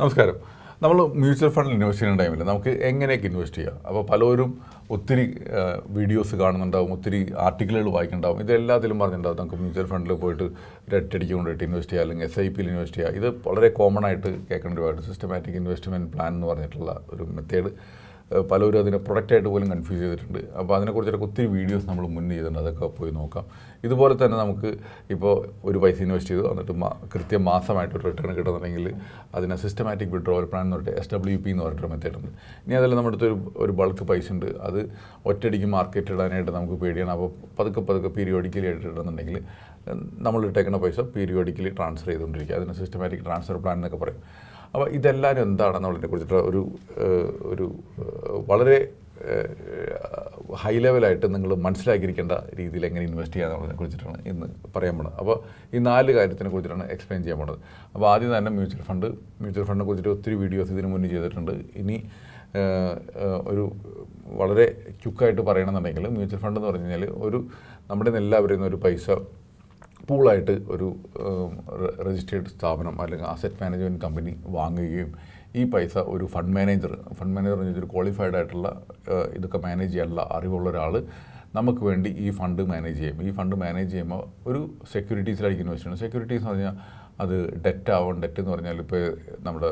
നമസ്കാരം. നമ്മൾ മ്യൂച്വൽ ഫണ്ടിൽ ഇൻവെസ്റ്റ് ചെയ്യുന്ന ടൈമിൽ നമുക്ക് എങ്ങനെയൊക്കെ ഇൻവെസ്റ്റ് ചെയ്യാം? അപ്പോൾ പലരും ഒത്തിരി വീഡിയോസ് കാണുന്നുണ്ടാവും ഒത്തിരി ആർട്ടിക്കിളുകൾ വായിക്കുന്നുണ്ടാവും. ഇതെല്ലാത്തിലും പറഞ്ഞിട്ടുണ്ടാവും. നമുക്ക് മ്യൂച്വൽ ഫണ്ടിൽ പോയിട്ട് ഒരു ഒറ്റയടിക്ക് കൊണ്ടുപോയിട്ട് ഇൻവെസ്റ്റ് ചെയ്യുക അല്ലെങ്കിൽ എസ് ഐ പിയിൽ ഇൻവെസ്റ്റ് ചെയ്യുക ഇത് വളരെ കോമൺ ആയിട്ട് കേൾക്കേണ്ട ഒരുപാട് സിസ്റ്റമാറ്റിക് ഇൻവെസ്റ്റ്മെന്റ് പ്ലാൻ എന്ന് പറഞ്ഞിട്ടുള്ള ഒരു മെത്തേഡ് പലരും അതിനെ പ്രൊഡക്റ്റായിട്ട് പോലും കൺഫ്യൂസ് ചെയ്തിട്ടുണ്ട്. അപ്പോൾ അതിനെക്കുറിച്ചൊക്കെ ഒത്തിരി വീഡിയോസ് നമ്മൾ മുന്നേ ചെയ്തിട്ടുണ്ട്. അതൊക്കെ പോയി നോക്കാം. ഇതുപോലെ തന്നെ നമുക്ക് ഇപ്പോൾ ഒരു പൈസ ഇൻവെസ്റ്റ് ചെയ്തു. എന്നിട്ട് കൃത്യം മാസമായിട്ട് ഒരു റിട്ടേൺ കിട്ടുന്നുണ്ടെങ്കിൽ അതിനെ സിസ്റ്റമാറ്റിക് വിഡ്രോവൽ പ്ലാൻ എന്ന് പറഞ്ഞിട്ട് എസ് ഡബ്ല്യു പി എന്ന് പറഞ്ഞിട്ട് മെത്തേഡ് ഉണ്ട്. ഇനി അതിൽ നമ്മുടെ അടുത്ത് ഒരു ഒരു ബൾക്ക് പൈസ ഉണ്ട്. അത് ഒറ്റയടിക്ക് മാർക്കറ്റ് ഇടാനായിട്ട് നമുക്ക് പേടിയാണ്. അപ്പോൾ പതുക്കെ പതുക്കെ പീരിയോഡിക്കലി ആയിട്ട് നമ്മൾ ഇട്ടേക്കുന്ന പൈസ പീരിയോഡിക്കലി ട്രാൻസ്ഫർ ചെയ്തുകൊണ്ടിരിക്കുക. അതിന് സിസ്റ്റമാറ്റിക് ട്രാൻസ്ഫർ പ്ലാൻ എന്നൊക്കെ പറയും. അപ്പോൾ ഇതെല്ലാവരും എന്താണെന്നുള്ളതിനെ കുറിച്ചിട്ട് ഒരു ഒരു വളരെ ഹൈ ലെവലായിട്ട് നിങ്ങൾ മനസ്സിലാക്കിയിരിക്കേണ്ട രീതിയിൽ എങ്ങനെ ഇൻവെസ്റ്റ് ചെയ്യാന്നുള്ളതിനെ കുറിച്ചിട്ടാണ് ഇന്ന് പറയാൻ പോണത്. അപ്പോൾ ഈ നാല് കാര്യത്തിനെ കുറിച്ചിട്ടാണ് എക്സ്പ്ലെയിൻ ചെയ്യാൻ പോണത്. അപ്പോൾ ആദ്യം തന്നെ മ്യൂച്വൽ ഫണ്ട് മ്യൂച്വൽ ഫണ്ടിനെ കുറിച്ചിട്ട് ഒത്തിരി വീഡിയോസ് ഇതിനു മുന്നേ ചെയ്തിട്ടുണ്ട്. ഇനി ഒരു വളരെ ക്യുക്കായിട്ട് പറയണമെന്നുണ്ടെങ്കിൽ മ്യൂച്വൽ ഫണ്ട് എന്ന് പറഞ്ഞു കഴിഞ്ഞാൽ ഒരു നമ്മുടെ എല്ലാവരും ഒരു പൈസ പൂളായിട്ട് ഒരു രജിസ്റ്റേർഡ് സ്ഥാപനം അല്ലെങ്കിൽ അസറ്റ് മാനേജ്മെന്റ് കമ്പനി വാങ്ങുകയും ഈ പൈസ ഒരു ഫണ്ട് മാനേജർ ഫണ്ട് മാനേജർ എന്ന് ഒരു ക്വാളിഫൈഡ് ആയിട്ടുള്ള ഇതൊക്കെ മാനേജ് ചെയ്യാനുള്ള അറിവുള്ള ഒരാൾ നമുക്ക് വേണ്ടി ഈ ഫണ്ട് മാനേജ് ചെയ്യും. ഈ ഫണ്ട് മാനേജ് ചെയ്യുമ്പോൾ ഒരു സെക്യൂരിറ്റീസിലായിരിക്കും ഇൻവെസ്റ്റ് സെക്യൂരിറ്റീസ് എന്ന് പറഞ്ഞാൽ അത് ഡെറ്റ് ആവും. ഡെറ്റ് എന്ന് പറഞ്ഞാൽ ഇപ്പോൾ നമ്മുടെ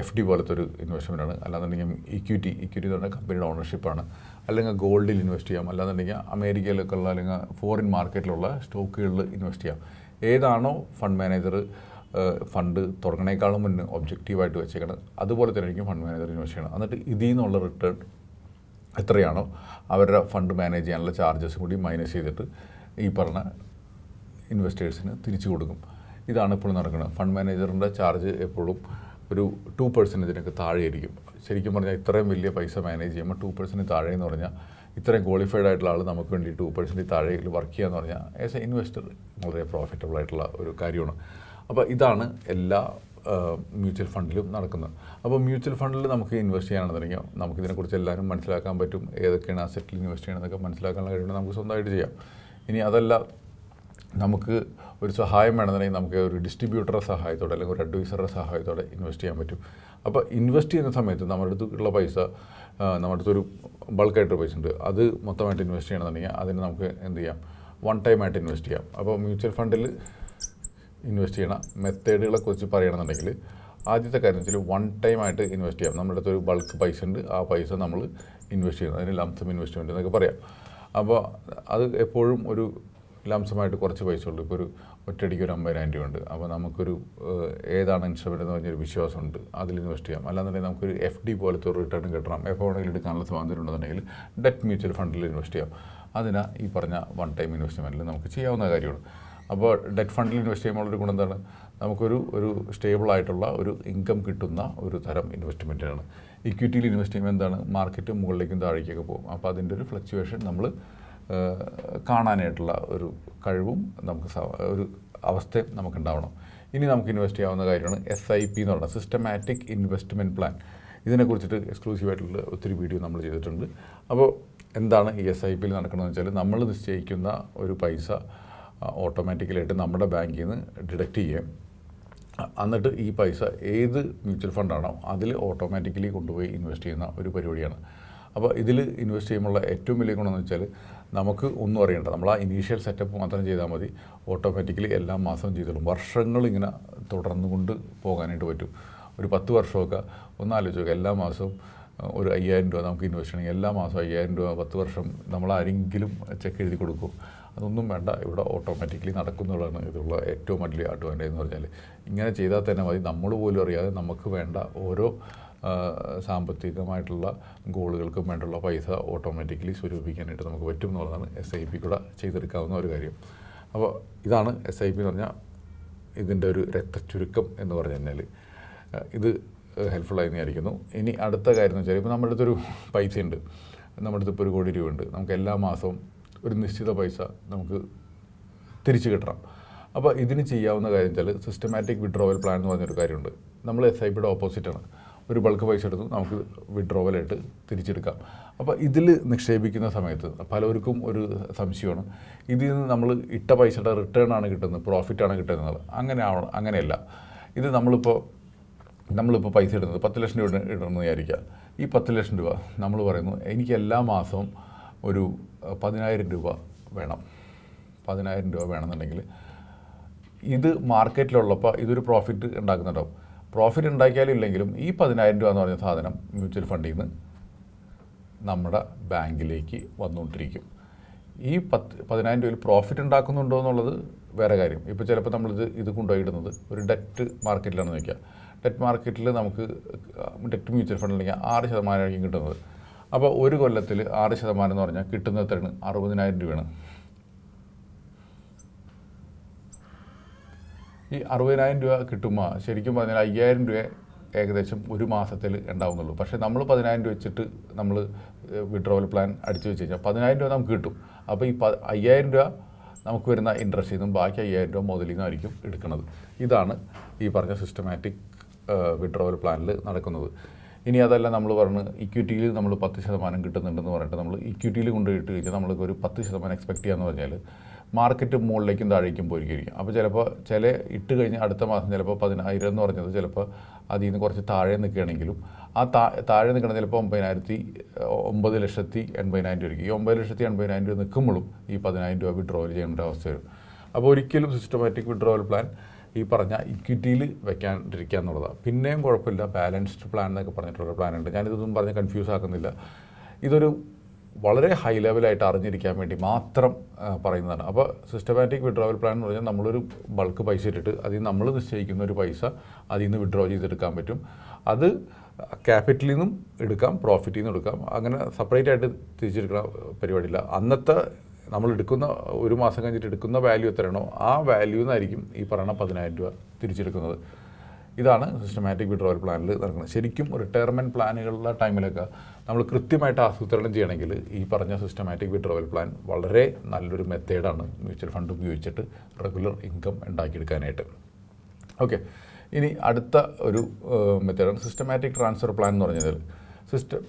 എഫ് ഡി പോലത്തെ ഒരു ഇൻവെസ്റ്റ്മെന്റ് ആണ്. അല്ലാന്നുണ്ടെങ്കിൽ ഇക്വിറ്റി ഇക്വിറ്റി എന്ന് പറഞ്ഞാൽ കമ്പനിയുടെ ഓണർഷിപ്പാണ് അല്ലെങ്കിൽ ഗോൾഡിൽ ഇൻവെസ്റ്റ് ചെയ്യാം. അല്ലാന്നുണ്ടെങ്കിൽ അമേരിക്കയിലൊക്കെ ഉള്ള അല്ലെങ്കിൽ ഫോറിൻ മാർക്കറ്റിലുള്ള സ്റ്റോക്കുകളിൽ ഇൻവെസ്റ്റ് ചെയ്യാം. ഏതാണോ ഫണ്ട് മാനേജർ ഫണ്ട് തുടങ്ങണേക്കാളും മുന്നേ ഒബ്ജക്റ്റീവായിട്ട് വെച്ചേക്കണം അതുപോലെ തന്നെ ആയിരിക്കും ഫണ്ട് മാനേജർ ഇൻവെസ്റ്റ് ചെയ്യണം എന്നിട്ട് ഇതിൽ നിന്നുള്ള റിട്ടേൺ എത്രയാണോ അവരുടെ ഫണ്ട് മാനേജ് ചെയ്യാനുള്ള ചാർജസ് കൂടി മൈനസ് ചെയ്തിട്ട് ഈ പറഞ്ഞ ഇൻവെസ്റ്റേഴ്സിന് തിരിച്ചു കൊടുക്കും. ഇതാണ് ഇപ്പോൾ നടക്കുന്നത്. ഫണ്ട് മാനേജറിന്റെ ചാർജ് എപ്പോഴും ഒരു ടു പെർസെന്റേജിനൊക്കെ താഴെയായിരിക്കും. ശരിക്കും പറഞ്ഞാൽ ഇത്രയും വലിയ പൈസ മാനേജ് ചെയ്യുമ്പോൾ ടു പെർസെന്റ് താഴെ എന്ന് പറഞ്ഞാൽ ഇത്രയും ക്വാളിഫൈഡ് ആയിട്ടുള്ള ആൾ നമുക്ക് വേണ്ടി ടു പെർസെന്റ് താഴെയിൽ വർക്ക് ചെയ്യുക എന്ന് പറഞ്ഞാൽ ആസ് എ ഇൻവെസ്റ്റർ വളരെ പ്രോഫിറ്റബിൾ ആയിട്ടുള്ള ഒരു കാര്യമാണ്. അപ്പോൾ ഇതാണ് എല്ലാ മ്യൂച്വൽ ഫണ്ടിലും നടക്കുന്നത്. അപ്പോൾ മ്യൂച്വൽ ഫണ്ടിൽ നമുക്ക് ഇൻവെസ്റ്റ് ചെയ്യാനാണെന്നുണ്ടെങ്കിൽ നമുക്കിതിനെക്കുറിച്ച് എല്ലാവരും മനസ്സിലാക്കാൻ പറ്റും. ഏതൊക്കെയാണ് അസറ്റിൽ ഇൻവെസ്റ്റ് ചെയ്യണമെന്നൊക്കെ മനസ്സിലാക്കാനുള്ള കഴിവുണ്ടെങ്കിൽ നമുക്ക് സ്വന്തമായിട്ട് ചെയ്യാം. ഇനി അതല്ല നമുക്ക് ഒരു സഹായം വേണമെന്നുണ്ടെങ്കിൽ നമുക്ക് ഒരു ഡിസ്ട്രിബ്യൂട്ടറുടെ സഹായത്തോടെ അല്ലെങ്കിൽ ഒരു അഡ്വൈസറുടെ സഹായത്തോടെ ഇൻവെസ്റ്റ് ചെയ്യാൻ പറ്റും. അപ്പോൾ ഇൻവെസ്റ്റ് ചെയ്യുന്ന സമയത്ത് നമ്മുടെ അടുത്തുള്ള പൈസ നമ്മുടെ അടുത്തൊരു ബൾക്കായിട്ട് പൈസ ഉണ്ട്. അത് മൊത്തമായിട്ട് ഇൻവെസ്റ്റ് ചെയ്യണമെന്നുണ്ടെങ്കിൽ അതിന് നമുക്ക് എന്ത് ചെയ്യാം? വൺ ടൈം ആയിട്ട് ഇൻവെസ്റ്റ് ചെയ്യാം. അപ്പോൾ മ്യൂച്വൽ ഫണ്ടിൽ ഇൻവെസ്റ്റ് ചെയ്യണ മെത്തേഡുകളെ കുറിച്ച് പറയണമെന്നുണ്ടെങ്കിൽ ആദ്യത്തെ കാര്യം വെച്ചാൽ വൺ ടൈം ആയിട്ട് ഇൻവെസ്റ്റ് ചെയ്യാം. നമ്മുടെ അടുത്തൊരു ബൾക്ക് പൈസ ഉണ്ട്. ആ പൈസ നമ്മൾ ഇൻവെസ്റ്റ് ചെയ്യണം അതിന് ലംസം ഇൻവെസ്റ്റ്മെന്റ് എന്നൊക്കെ പറയാം. അപ്പോൾ അത് എപ്പോഴും ഒരു ലംസമായിട്ട് കുറച്ച് പൈസ ഉള്ളൂ ഇപ്പോൾ ഒരു ഒറ്റയടിക്ക് ഒരു അമ്പതിനായിരം രൂപ ഉണ്ട് അപ്പോൾ നമുക്കൊരു ഏതാണ് ഇൻസ്ട്രുമെന്റ് എന്ന് പറഞ്ഞൊരു വിശ്വാസമുണ്ട്. അതിൽ ഇൻവെസ്റ്റ് ചെയ്യാം. അല്ലാന്നുണ്ടെങ്കിൽ നമുക്കൊരു എഫ് ഡി പോലത്തെ ഒരു റിട്ടേൺ കിട്ടണം. എപ്പോൾ വേണമെങ്കിലും എടുക്കാനുള്ള സ്വാതന്ത്ര്യം ഉണ്ടെന്നുണ്ടെങ്കിൽ ഡെറ്റ് മ്യൂച്വൽ ഫണ്ടിൽ ഇൻവെസ്റ്റ് ചെയ്യാം. അതിനാ ഈ പറഞ്ഞ വൺ ടൈം ഇൻവെസ്റ്റ്മെന്റിൽ നമുക്ക് ചെയ്യാവുന്ന കാര്യമാണ്. അപ്പോൾ ഡെറ്റ് ഫണ്ടിൽ ഇൻവെസ്റ്റ് ചെയ്യുമ്പോൾ ഒരു ഗുണം എന്താണ്? നമുക്കൊരു ഒരു സ്റ്റേബിളായിട്ടുള്ള ഒരു ഇൻകം കിട്ടുന്ന ഒരു തരം ഇൻവെസ്റ്റ്മെന്റാണ് ഇക്വിറ്റിയിൽ ഇൻവെസ്റ്റ് ചെയ്യുമ്പോൾ എന്താണ്? മാർക്കറ്റ് മുകളിലേക്കും താഴേക്കൊക്കെ പോകും. അപ്പോൾ അതിന്റെ ഒരു ഫ്ലക്ച്വേഷൻ നമ്മൾ കാണാനായിട്ടുള്ള ഒരു കഴിവും നമുക്ക് ഒരു അവസ്ഥയും നമുക്കുണ്ടാവണം. ഇനി നമുക്ക് ഇൻവെസ്റ്റ് ചെയ്യാവുന്ന കാര്യമാണ് എസ് ഐ പി എന്ന് പറയുന്നത് സിസ്റ്റമാറ്റിക് ഇൻവെസ്റ്റ്മെന്റ് പ്ലാൻ ഇതിനെക്കുറിച്ചിട്ട് എക്സ്ക്ലൂസീവായിട്ടുള്ള ഒത്തിരി വീഡിയോ നമ്മൾ ചെയ്തിട്ടുണ്ട്. അപ്പോൾ എന്താണ് ഈ എസ് ഐ പിയിൽ നടക്കണമെന്ന് വെച്ചാൽ നമ്മൾ നിശ്ചയിക്കുന്ന ഒരു പൈസ ഓട്ടോമാറ്റിക്കലായിട്ട് നമ്മുടെ ബാങ്കിൽ നിന്ന് ഡിഡക്റ്റ് ചെയ്യും എന്നിട്ട് ഈ പൈസ ഏത് മ്യൂച്വൽ ഫണ്ടാണോ അതിൽ ഓട്ടോമാറ്റിക്കലി കൊണ്ടുപോയി ഇൻവെസ്റ്റ് ചെയ്യുന്ന ഒരു പരിപാടിയാണ്. അപ്പോൾ ഇതിൽ ഇൻവെസ്റ്റ് ചെയ്യുമ്പോഴുള്ള ഏറ്റവും വലിയ ഗുണമെന്ന് വെച്ചാൽ നമുക്ക് ഒന്നും അറിയേണ്ട നമ്മൾ ആ ഇനീഷ്യൽ സെറ്റപ്പ് മാത്രം ചെയ്താൽ മതി. ഓട്ടോമാറ്റിക്കലി എല്ലാ മാസവും ചെയ്തോളും വർഷങ്ങൾ ഇങ്ങനെ തുടർന്നു കൊണ്ട് പോകാനായിട്ട് പറ്റും. ഒരു പത്ത് വർഷമൊക്കെ ഒന്ന് ആലോചിച്ച് നോക്കുക എല്ലാ മാസവും ഒരു അയ്യായിരം രൂപ നമുക്ക് ഇൻവെസ്റ്റ് ചെയ്യണമെങ്കിൽ എല്ലാ മാസവും അയ്യായിരം രൂപ പത്ത് വർഷം നമ്മൾ ആരെങ്കിലും ചെക്ക് എഴുതി കൊടുക്കും. അതൊന്നും വേണ്ട. ഇവിടെ ഓട്ടോമാറ്റിക്കലി നടക്കുന്നുള്ളതാണ് ഇതുള്ള ഏറ്റവും വലിയ അഡ്വാന്റേജ് എന്ന് പറഞ്ഞാൽ. ഇങ്ങനെ ചെയ്താൽ തന്നെ മതി. നമ്മൾ പോലും അറിയാതെ നമുക്ക് വേണ്ട ഓരോ സാമ്പത്തികമായിട്ടുള്ള ഗോളുകൾക്കും വേണ്ടുള്ള പൈസ ഓട്ടോമാറ്റിക്കലി സ്വരൂപിക്കാനായിട്ട് നമുക്ക് പറ്റും എന്നുള്ളതാണ് എസ് ഐ പി കൂടെ ചെയ്തെടുക്കാവുന്ന ഒരു കാര്യം. അപ്പോൾ ഇതാണ് എസ് ഐ പി എന്ന് പറഞ്ഞാൽ ഇതിന്റെ ഒരു രക്തചുരുക്കം എന്ന് പറഞ്ഞു കഴിഞ്ഞാൽ ഇത് ഹെൽപ്ഫുള്ളായി വിചാരിക്കുന്നു ഇനി അടുത്ത കാര്യം എന്ന് വെച്ചാൽ ഇപ്പോൾ നമ്മുടെ അടുത്തൊരു പൈസ ഉണ്ട് നമ്മുടെ അടുത്ത് ഇപ്പോൾ ഒരു കോടി രൂപ ഉണ്ട് നമുക്ക് എല്ലാ മാസവും ഒരു നിശ്ചിത പൈസ നമുക്ക് തിരിച്ചു കിട്ടണം. അപ്പോൾ ഇതിന് ചെയ്യാവുന്ന കാര്യം വെച്ചാൽ സിസ്റ്റമാറ്റിക് വിഡ്രോവൽ പ്ലാൻ എന്ന് പറഞ്ഞൊരു കാര്യമുണ്ട്. നമ്മൾ എസ് ഐ പിയുടെ ഓപ്പോസിറ്റാണ് ഒരു ബൾക്ക് പൈസ എടുത്ത് നമുക്ക് വിഡ്രോവലായിട്ട് തിരിച്ചെടുക്കാം. അപ്പോൾ ഇതിൽ നിക്ഷേപിക്കുന്ന സമയത്ത് പലർക്കും ഒരു സംശയമാണ്. ഇതിൽ നിന്ന് നമ്മൾ ഇട്ട പൈസയുടെ റിട്ടേൺ ആണ് കിട്ടുന്നത് പ്രോഫിറ്റ് ആണ് കിട്ടുന്നത് അങ്ങനെ ആവണം അങ്ങനെയല്ല. ഇത് നമ്മളിപ്പോൾ നമ്മളിപ്പോൾ പൈസ ഇടുന്നത് പത്ത് ലക്ഷം രൂപ ഇടണമെന്ന് വിചാരിക്കുക. ഈ പത്ത് ലക്ഷം രൂപ നമ്മൾ പറയുന്നു എനിക്ക് എല്ലാ മാസവും ഒരു പതിനായിരം രൂപ വേണം. പതിനായിരം രൂപ വേണമെന്നുണ്ടെങ്കിൽ ഇത് മാർക്കറ്റിലുള്ളപ്പോൾ ഇതൊരു പ്രോഫിറ്റ് ഉണ്ടാക്കുന്നുണ്ടാവും. പ്രോഫിറ്റ് ഉണ്ടാക്കിയാലും ഇല്ലെങ്കിലും ഈ പതിനായിരം രൂപ എന്ന് പറഞ്ഞ സാധനം മ്യൂച്വൽ ഫണ്ടിൽ നിന്ന് നമ്മുടെ ബാങ്കിലേക്ക് വന്നുകൊണ്ടിരിക്കും. ഈ പത്ത് പതിനായിരം രൂപയിൽ പ്രോഫിറ്റ് ഉണ്ടാക്കുന്നുണ്ടോ എന്നുള്ളത് വേറെ കാര്യം. ഇപ്പോൾ ചിലപ്പോൾ നമ്മളിത് ഇത് കൊണ്ടുപോയി ഇടുന്നത് ഒരു ഡെറ്റ് മാർക്കറ്റിലാണെന്ന് വയ്ക്കുക ഡെറ്റ് മാർക്കറ്റിൽ നമുക്ക് ഡെറ്റ് മ്യൂച്വൽ ഫണ്ടിലേക്ക് ആറ് ശതമാനമായിരിക്കും കിട്ടുന്നത്. അപ്പോൾ ഒരു കൊല്ലത്തിൽ ആറ് ശതമാനം എന്ന് പറഞ്ഞാൽ കിട്ടുന്ന എത്രയാണ് അറുപതിനായിരം രൂപയാണ്. ഈ അറുപതിനായിരം രൂപ കിട്ടുമ്പോൾ ശരിക്കും പറഞ്ഞാൽ അയ്യായിരം രൂപ ഏകദേശം ഒരു മാസത്തിൽ ഉണ്ടാവുന്നുള്ളൂ. പക്ഷേ നമ്മൾ പതിനായിരം രൂപ വെച്ചിട്ട് നമ്മൾ വിഡ്രോവൽ പ്ലാൻ അടിച്ചു വെച്ച് കഴിഞ്ഞാൽ പതിനായിരം രൂപ നമുക്ക് കിട്ടും. അപ്പോൾ ഈ പ അയ്യായിരം രൂപ നമുക്ക് വരുന്ന ഇൻട്രസ്റ്റിൽ നിന്നും ബാക്കി അയ്യായിരം രൂപ മുതലിൽ നിന്നായിരിക്കും എടുക്കുന്നത്. ഇതാണ് ഈ പറഞ്ഞ സിസ്റ്റമാറ്റിക് വിഡ്രോവൽ പ്ലാനിൽ നടക്കുന്നത്. ഇനി അതല്ല നമ്മൾ പറഞ്ഞ് ഇക്വിറ്റിയിൽ നമ്മൾ പത്ത് ശതമാനം കിട്ടുന്നുണ്ടെന്ന് പറഞ്ഞിട്ട് നമ്മൾ ഇക്വിറ്റിയിൽ കൊണ്ടുപോയിട്ട് കഴിഞ്ഞാൽ നമ്മൾക്ക് ഒരു പത്ത് ശതമാനം എക്സ്പെക്ട് ചെയ്യാന്ന് പറഞ്ഞാൽ മാർക്കറ്റ് മുകളിലേക്കും താഴേക്കും പോയിരിക്കും. അപ്പോൾ ചിലപ്പോൾ ചില ഇട്ട് കഴിഞ്ഞ് അടുത്ത മാസം ചിലപ്പോൾ പതിനായിരം എന്ന് പറഞ്ഞത് ചിലപ്പോൾ അതിൽ നിന്ന് കുറച്ച് താഴെ നിൽക്കുകയാണെങ്കിലും ആ താ താഴെ നിൽക്കണം ചിലപ്പോൾ ഒമ്പതിനായിരത്തി ഒമ്പത് ലക്ഷത്തി എൺപതിനായിരം രൂപ ഈ ഒമ്പത് ലക്ഷത്തി എൺപതിനായിരം രൂപ നിൽക്കുമ്പോഴും ഈ പതിനായിരം രൂപ വിഡ്രോവൽ ചെയ്യേണ്ട അവസ്ഥ വരും. അപ്പോൾ ഒരിക്കലും സിസ്റ്റമാറ്റിക് വിഡ്രോവൽ പ്ലാൻ ഈ പറഞ്ഞ ഇക്വിറ്റിയിൽ വെക്കാണ്ടിരിക്കുക എന്നുള്ളതാണ് പിന്നെയും കുഴപ്പമില്ല. ബാലൻസ്ഡ് പ്ലാൻ എന്നൊക്കെ പറഞ്ഞിട്ടുള്ള പ്ലാൻ ഉണ്ട്. ഞാനിതൊന്നും പറഞ്ഞ് കൺഫ്യൂസ് ആക്കുന്നില്ല. ഇതൊരു വളരെ ഹൈ ലെവലായിട്ട് അറിഞ്ഞിരിക്കാൻ വേണ്ടി മാത്രം പറയുന്നതാണ്. അപ്പോൾ സിസ്റ്റമാറ്റിക് വിഡ്രോവൽ പ്ലാൻ എന്ന് പറഞ്ഞാൽ നമ്മളൊരു ബൾക്ക് പൈസ ഇട്ടിട്ട് അതിൽ നമ്മൾ നിശ്ചയിക്കുന്ന ഒരു പൈസ അതിൽ നിന്ന് വിഡ്രോ ചെയ്തെടുക്കാൻ പറ്റും. അത് ക്യാപിറ്റലിൽ നിന്നും എടുക്കാം പ്രോഫിറ്റിൽ നിന്നും എടുക്കാം. അങ്ങനെ സെപ്പറേറ്റ് ആയിട്ട് തിരിച്ചെടുക്കുന്ന പരിപാടിയില്ല. അന്നത്തെ നമ്മൾ എടുക്കുന്ന ഒരു മാസം കഴിഞ്ഞിട്ട് എടുക്കുന്ന വാല്യൂ എത്രയാണോ ആ വാല്യൂ നിന്നായിരിക്കും ഈ പറയുന്ന പതിനായിരം രൂപ തിരിച്ചെടുക്കുന്നത്. ഇതാണ് സിസ്റ്റമാറ്റിക് വിഡ്രോവൽ പ്ലാനിൽ നടക്കുന്നത്. ശരിക്കും റിട്ടയർമെന്റ് പ്ലാനുകളുടെ ടൈമിലൊക്കെ നമ്മൾ കൃത്യമായിട്ട് ആസൂത്രണം ചെയ്യണമെങ്കിൽ ഈ പറഞ്ഞ സിസ്റ്റമാറ്റിക് വിഡ്രോവൽ പ്ലാൻ വളരെ നല്ലൊരു മെത്തേഡാണ് മ്യൂച്വൽ ഫണ്ട് ഉപയോഗിച്ചിട്ട് റെഗുലർ ഇൻകം ഉണ്ടാക്കിയെടുക്കാനായിട്ട്. ഓക്കെ ഇനി അടുത്ത ഒരു മെത്തേഡാണ് സിസ്റ്റമാറ്റിക് ട്രാൻസ്ഫർ പ്ലാൻ എന്ന് പറഞ്ഞാൽ system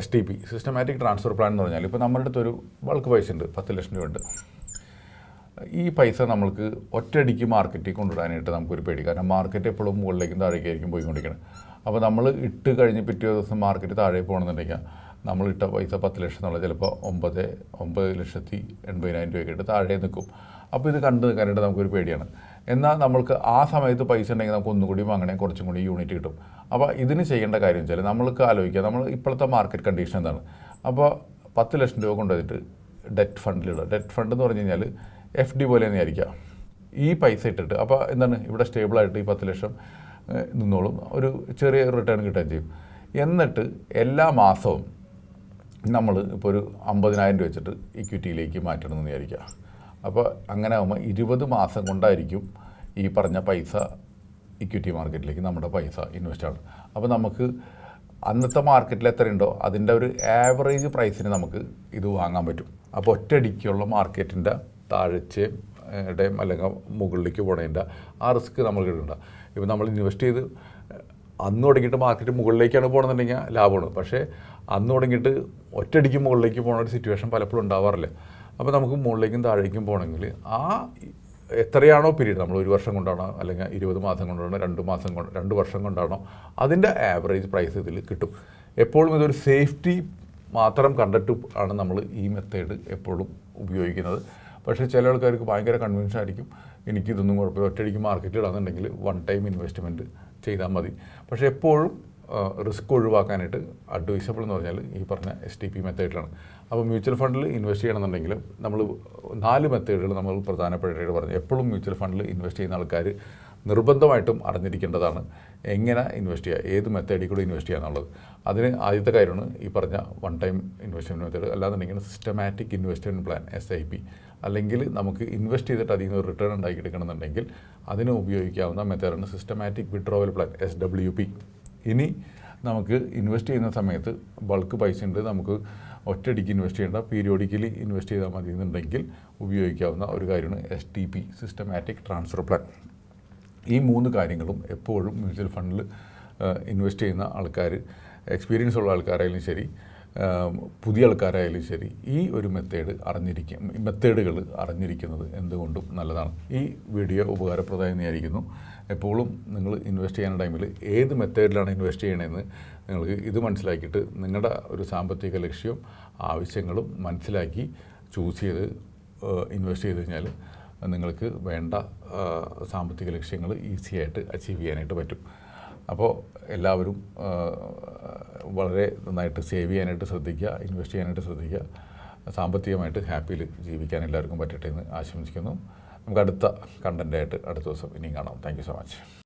S T P systematic transfer plan എന്ന് പറഞ്ഞാൽ ഇപ്പോൾ നമ്മുടെ അടുത്തൊരു ബൾക്ക് പൈസ ഉണ്ട് പത്ത് ലക്ഷം രൂപ ഉണ്ട്. ഈ പൈസ നമ്മൾക്ക് ഒറ്റയടിക്ക് മാർക്കറ്റിൽ കൊണ്ടുവരാനായിട്ട് നമുക്കൊരു പേടി. കാരണം മാർക്കറ്റ് എപ്പോഴും മുകളിലേക്കും താഴേക്കായിരിക്കും പോയിക്കൊണ്ടിരിക്കുന്നത് അപ്പോൾ നമ്മൾ ഇട്ട് കഴിഞ്ഞ് പിറ്റേ ദിവസം മാർക്കറ്റ് താഴെ പോകണമെന്നുണ്ടെങ്കിൽ നമ്മൾ ഇട്ട പൈസ പത്ത് ലക്ഷം എന്നുള്ള ചിലപ്പോൾ ഒമ്പത് ഒമ്പത് ലക്ഷത്തി എൺപതിനായിരം രൂപയൊക്കെ ഇട്ട് താഴെ നിൽക്കും. അപ്പോൾ ഇത് കണ്ടു നിൽക്കാനായിട്ട് നമുക്കൊരു പേടിയാണ്. എന്നാൽ നമ്മൾക്ക് ആ സമയത്ത് പൈസ ഉണ്ടെങ്കിൽ നമുക്ക് ഒന്നുകൂടി വാങ്ങണേ കുറച്ചും കൂടി യൂണിറ്റ് കിട്ടും. അപ്പോൾ ഇതിന് ചെയ്യേണ്ട കാര്യം വെച്ചാൽ നമ്മൾക്ക് ആലോചിക്കുക നമ്മൾ ഇപ്പോഴത്തെ മാർക്കറ്റ് കണ്ടീഷൻ എന്താണ്? അപ്പോൾ പത്ത് ലക്ഷം രൂപ കൊണ്ടുവന്നിട്ട് ഡെറ്റ് ഫണ്ടിലിടുക ഡെറ്റ് ഫണ്ട് എന്ന് പറഞ്ഞു കഴിഞ്ഞാൽ എഫ് ഡി പോലെ തന്നെ ആയിരിക്കാം ഈ പൈസ ഇട്ടിട്ട് അപ്പോൾ എന്താണ്? ഇവിടെ സ്റ്റേബിളായിട്ട് ഈ പത്ത് ലക്ഷം നിന്നോളും. ഒരു ചെറിയ റിട്ടേൺ കിട്ടുകയും ചെയ്യും. എന്നിട്ട് എല്ലാ മാസവും നമ്മൾ ഇപ്പോൾ ഒരു അമ്പതിനായിരം രൂപ വെച്ചിട്ട് ഇക്വിറ്റിയിലേക്ക് മാറ്റണമെന്ന് വിചാരിക്കുക അപ്പോൾ അങ്ങനെ ആകുമ്പോൾ ഇരുപത് മാസം കൊണ്ടായിരിക്കും ഈ പറഞ്ഞ പൈസ ഇക്വിറ്റി മാർക്കറ്റിലേക്ക് നമ്മുടെ പൈസ ഇൻവെസ്റ്റ് ആണ് അപ്പോൾ നമുക്ക് അന്നത്തെ മാർക്കറ്റിൽ എത്രയുണ്ടോ അതിന്റെ ഒരു ആവറേജ് പ്രൈസിന് നമുക്ക് ഇത് വാങ്ങാൻ പറ്റും. അപ്പോൾ ഒറ്റയടിക്കുള്ള മാർക്കറ്റിന്റെ താഴ്ചയും ഇടയും അല്ലെങ്കിൽ മുകളിലേക്ക് പോണതിന്റെ ആ റിസ്ക് നമ്മൾ കിട്ടണ്ട ഇപ്പോൾ നമ്മൾ ഇൻവെസ്റ്റ് ചെയ്ത് അന്ന് തുടങ്ങിയിട്ട് മാർക്കറ്റ് മുകളിലേക്കാണ് പോകണമെന്നുണ്ടെങ്കിൽ ലാഭമാണ്. പക്ഷേ അന്ന് തുടങ്ങിയിട്ട് ഒറ്റയടിക്ക് മുകളിലേക്ക് പോകുന്ന ഒരു സിറ്റുവേഷൻ പലപ്പോഴും ഉണ്ടാവാറില്ല. അപ്പോൾ നമുക്ക് മുകളിലേക്കും താഴേക്കും പോകണമെങ്കിൽ ആ എത്രയാണോ പീരീഡ് നമ്മൾ ഒരു വർഷം കൊണ്ടാണോ അല്ലെങ്കിൽ ഇരുപത് മാസം കൊണ്ടാണോ രണ്ട് മാസം കൊണ്ട് രണ്ട് വർഷം കൊണ്ടാണോ അതിന്റെ ആവറേജ് പ്രൈസ് ഇതിൽ കിട്ടും. എപ്പോഴും ഇതൊരു സേഫ്റ്റി മാത്രം കണ്ടിട്ട് ആണ് നമ്മൾ ഈ മെത്തേഡ് എപ്പോഴും ഉപയോഗിക്കുന്നത്. പക്ഷേ ചില ആൾക്കാർക്ക് ഭയങ്കര കൺവിൻഷൻ ആയിരിക്കും. എനിക്കിതൊന്നും കുഴപ്പമില്ല. ഒറ്റയടിക്ക് മാർക്കറ്റിൽ ഇടാന്നുണ്ടെങ്കിൽ വൺ ടൈം ഇൻവെസ്റ്റ്മെന്റ് ചെയ്താൽ മതി. പക്ഷേ എപ്പോഴും റിസ്ക് ഒഴിവാക്കാനായിട്ട് അഡ്വൈസബിൾ എന്ന് പറഞ്ഞാൽ ഈ പറഞ്ഞ എസ് ടി പി മെത്തേഡിലാണ് അപ്പോൾ മ്യൂച്വൽ ഫണ്ടിൽ ഇൻവെസ്റ്റ് ചെയ്യണമെന്നുണ്ടെങ്കിൽ നമ്മൾ നാല് മെത്തേഡുകൾ നമ്മൾ പ്രധാനപ്പെട്ടായിട്ട് പറഞ്ഞു. എപ്പോഴും മ്യൂച്വൽ ഫണ്ടിൽ ഇൻവെസ്റ്റ് ചെയ്യുന്ന ആൾക്കാർ നിർബന്ധമായിട്ടും അറിഞ്ഞിരിക്കേണ്ടതാണ് എങ്ങനെ ഇൻവെസ്റ്റ് ചെയ്യുക ഏത് മെത്തേഡിൽ കൂടെ ഇൻവെസ്റ്റ് ചെയ്യുക എന്നുള്ളത്. അതിന് ആദ്യത്തെ കാര്യമാണ് ഈ പറഞ്ഞ വൺ ടൈം ഇൻവെസ്റ്റ്മെന്റ് മെത്തേഡ് അല്ലാന്നുണ്ടെങ്കിൽ systematic investment plan S I P അല്ലെങ്കിൽ നമുക്ക് ഇൻവെസ്റ്റ് ചെയ്തിട്ട് അതിൽ നിന്ന് റിട്ടേൺ റിട്ടേൺ ഉണ്ടാക്കിയെടുക്കണമെന്നുണ്ടെങ്കിൽ അതിന് ഉപയോഗിക്കാവുന്ന മെത്തേഡാണ് systematic withdrawal plan S W P ഇനി നമുക്ക് ഇൻവെസ്റ്റ് ചെയ്യുന്ന സമയത്ത് ബൾക്ക് പൈസ ഉണ്ട് നമുക്ക് ഒറ്റയടിക്ക് ഇൻവെസ്റ്റ് ചെയ്യേണ്ട പീരിയോഡിക്കലി ഇൻവെസ്റ്റ് ചെയ്താൽ മതി എന്നുണ്ടെങ്കിൽ ഉപയോഗിക്കാവുന്ന ഒരു കാര്യമാണ് S T P systematic transfer plan ഈ മൂന്ന് കാര്യങ്ങളും എപ്പോഴും മ്യൂച്വൽ ഫണ്ടിൽ ഇൻവെസ്റ്റ് ചെയ്യുന്ന ആൾക്കാർ എക്സ്പീരിയൻസ് ഉള്ള ആൾക്കാരായാലും ശരി പുതിയ ആൾക്കാരായാലും ശരി ഈ ഒരു മെത്തേഡ് അറിഞ്ഞിരിക്കും മെത്തേഡുകൾ അറിഞ്ഞിരിക്കുന്നത് എന്തുകൊണ്ടും നല്ലതാണ്. ഈ വീഡിയോ ഉപകാരപ്രദമായി വിചാരിക്കുന്നു എപ്പോഴും നിങ്ങൾ ഇൻവെസ്റ്റ് ചെയ്യുന്ന ടൈമിൽ ഏത് മെത്തേഡിലാണ് ഇൻവെസ്റ്റ് ചെയ്യണമെന്ന് നിങ്ങൾക്ക് ഇത് മനസ്സിലാക്കിയിട്ട് നിങ്ങളുടെ ഒരു സാമ്പത്തിക ലക്ഷ്യവും ആവശ്യങ്ങളും മനസ്സിലാക്കി ചൂസ് ചെയ്ത് ഇൻവെസ്റ്റ് ചെയ്ത് കഴിഞ്ഞാൽ നിങ്ങൾക്ക് വേണ്ട സാമ്പത്തിക ലക്ഷ്യങ്ങൾ ഈസി ആയിട്ട് അച്ചീവ് ചെയ്യാനായിട്ട് പറ്റും. അപ്പോൾ എല്ലാവരും വളരെ നന്നായിട്ട് സേവ് ചെയ്യാനായിട്ട് ശ്രദ്ധിക്കുക ഇൻവെസ്റ്റ് ചെയ്യാനായിട്ട് ശ്രദ്ധിക്കുക. സാമ്പത്തികമായിട്ട് ഹാപ്പിയിൽ ജീവിക്കാൻ എല്ലാവർക്കും പറ്റട്ടെ എന്ന് ആശംസിക്കുന്നു. നമുക്ക് അടുത്ത കണ്ടന്റായിട്ട് അടുത്ത ദിവസം ഇനിയും കാണാം. Thank so much